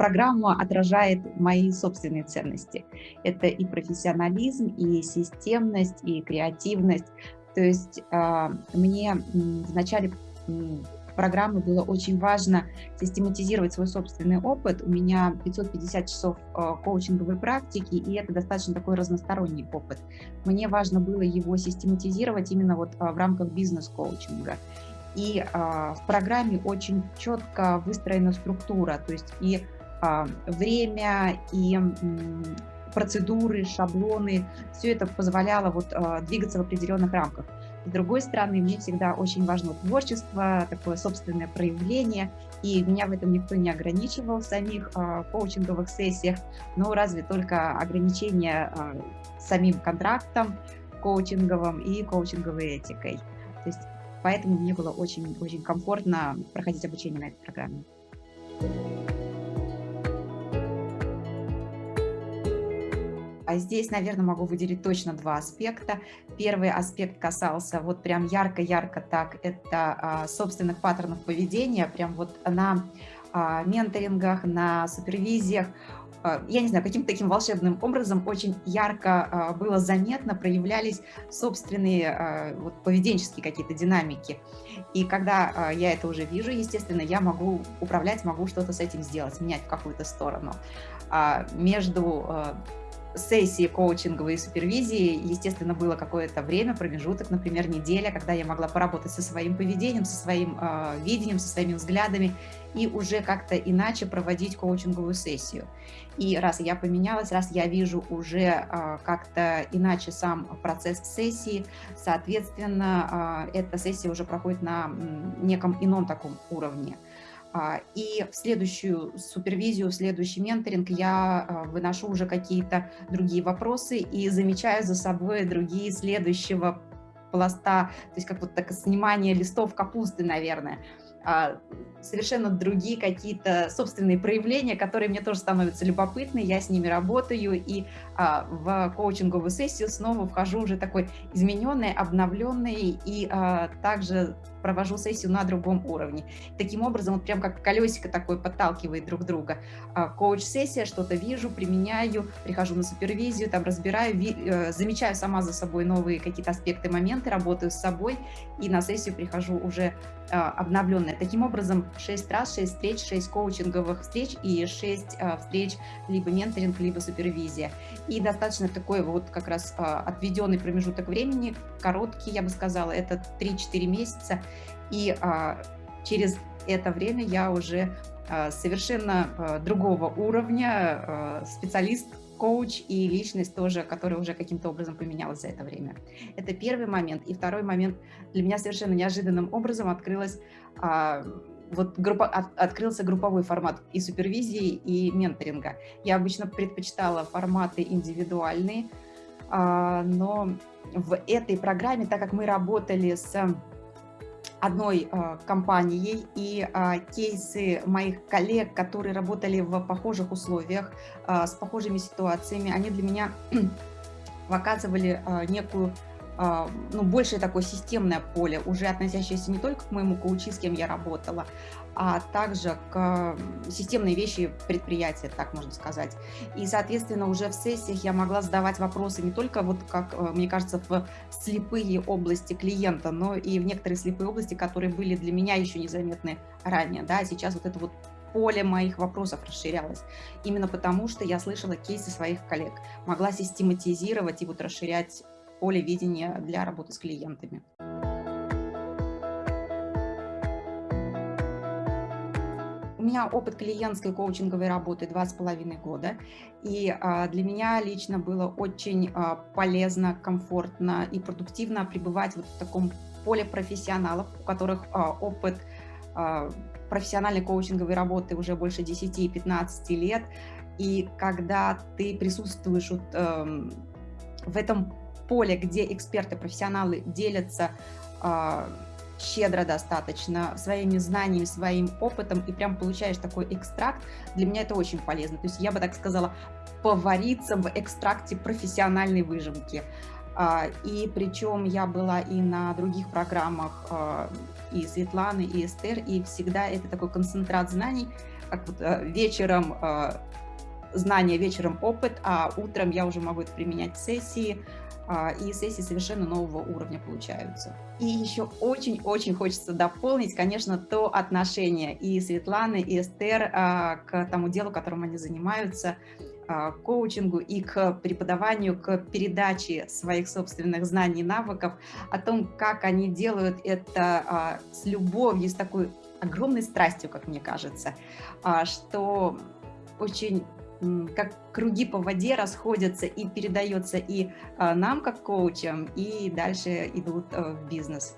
программа отражает мои собственные ценности. Это и профессионализм, и системность, и креативность. То есть а, мне в начале программы было очень важно систематизировать свой собственный опыт. У меня 550 часов а, коучинговой практики, и это достаточно такой разносторонний опыт. Мне важно было его систематизировать именно вот в рамках бизнес-коучинга. И в программе очень четко выстроена структура, то есть и время, и процедуры, шаблоны, все это позволяло вот, э, двигаться в определенных рамках. С другой стороны, мне всегда очень важно творчество, такое собственное проявление, и меня в этом никто не ограничивал в самих э, коучинговых сессиях, но разве только ограничения э, самим контрактом коучинговым и коучинговой этикой. То есть поэтому мне было очень, очень комфортно проходить обучение на этой программе. А здесь, наверное, могу выделить точно два аспекта. Первый аспект касался вот прям ярко-ярко так, это а, собственных паттернов поведения, прям вот на а, менторингах, на супервизиях, а, я не знаю, каким-то таким волшебным образом очень ярко было заметно, проявлялись собственные вот, поведенческие какие-то динамики. И когда я это уже вижу, естественно, я могу управлять, могу что-то с этим сделать, менять в какую-то сторону. Между сессии коучинговой супервизии, естественно, было какое-то время, промежуток, например, неделя, когда я могла поработать со своим поведением, со своим э, видением, со своими взглядами и уже как-то иначе проводить коучинговую сессию. И раз я поменялась, раз я вижу уже э, как-то иначе сам процесс сессии, соответственно, э, эта сессия уже проходит на неком ином таком уровне. А, и в следующую супервизию, в следующий менторинг я а, выношу уже какие-то другие вопросы и замечаю за собой другие следующего пласта, то есть как вот так снимание листов капусты, наверное. А, совершенно другие какие-то собственные проявления, которые мне тоже становятся любопытны, я с ними работаю, и в коучинговую сессию снова вхожу уже такой измененный, обновленный, и также провожу сессию на другом уровне. Таким образом, вот прям как колесико такое подталкивает друг друга. А, коуч-сессия, что-то вижу, применяю, прихожу на супервизию, там разбираю, э, замечаю сама за собой новые какие-то аспекты, моменты, работаю с собой, и на сессию прихожу уже а, обновленная. Таким образом, 6 раз, 6 встреч, 6 коучинговых встреч и 6 а, встреч либо менторинг, либо супервизия. И достаточно такой вот как раз отведенный промежуток времени, короткий, я бы сказала, это 3-4 месяца. И через это время я уже совершенно другого уровня специалист, коуч и личность тоже, которая уже каким-то образом поменялась за это время. Это первый момент. И второй момент для меня совершенно неожиданным образом открылась а, вот группа, от, открылся групповой формат и супервизии, и менторинга. Я обычно предпочитала форматы индивидуальные, а, но в этой программе, так как мы работали с одной э, компанией, и э, кейсы моих коллег, которые работали в похожих условиях, э, с похожими ситуациями, они для меня показывали э, некую ну, большее такое системное поле, уже относящееся не только к моему коучи, с кем я работала, а также к системной вещи предприятия, так можно сказать. И, соответственно, уже в сессиях я могла задавать вопросы не только, вот как э, мне кажется, в слепые области клиента, но и в некоторые слепые области, которые были для меня еще незаметны ранее. Да? Сейчас вот это вот поле моих вопросов расширялось. Именно потому, что я слышала кейсы своих коллег, могла систематизировать и вот расширять поле видения для работы с клиентами. У меня опыт клиентской коучинговой работы два с половиной года, и а, для меня лично было очень а, полезно, комфортно и продуктивно пребывать вот в таком поле профессионалов, у которых а, опыт профессиональной коучинговой работы уже больше 10-15 лет, и когда ты присутствуешь вот, э, в этом поле, где эксперты, профессионалы делятся э, щедро достаточно своими знаниями, своим опытом, и прям получаешь такой экстракт, для меня это очень полезно. То есть я бы так сказала, повариться в экстракте профессиональной выжимки. А, и причем я была и на других программах а, и Светланы, и Эстер, и всегда это такой концентрат знаний, как вот вечером знания, вечером опыт, а утром я уже могу это применять в сессии, а, и сессии совершенно нового уровня получаются. И еще очень-очень хочется дополнить, конечно, то отношение и Светланы, и Эстер а, к тому делу, которым они занимаются, а, к коучингу и к преподаванию, к передаче своих собственных знаний и навыков, о том, как они делают это с любовью, с такой огромной страстью, как мне кажется, что очень как круги по воде расходятся и передается и а, нам, как коучам, и дальше идут э, в бизнес.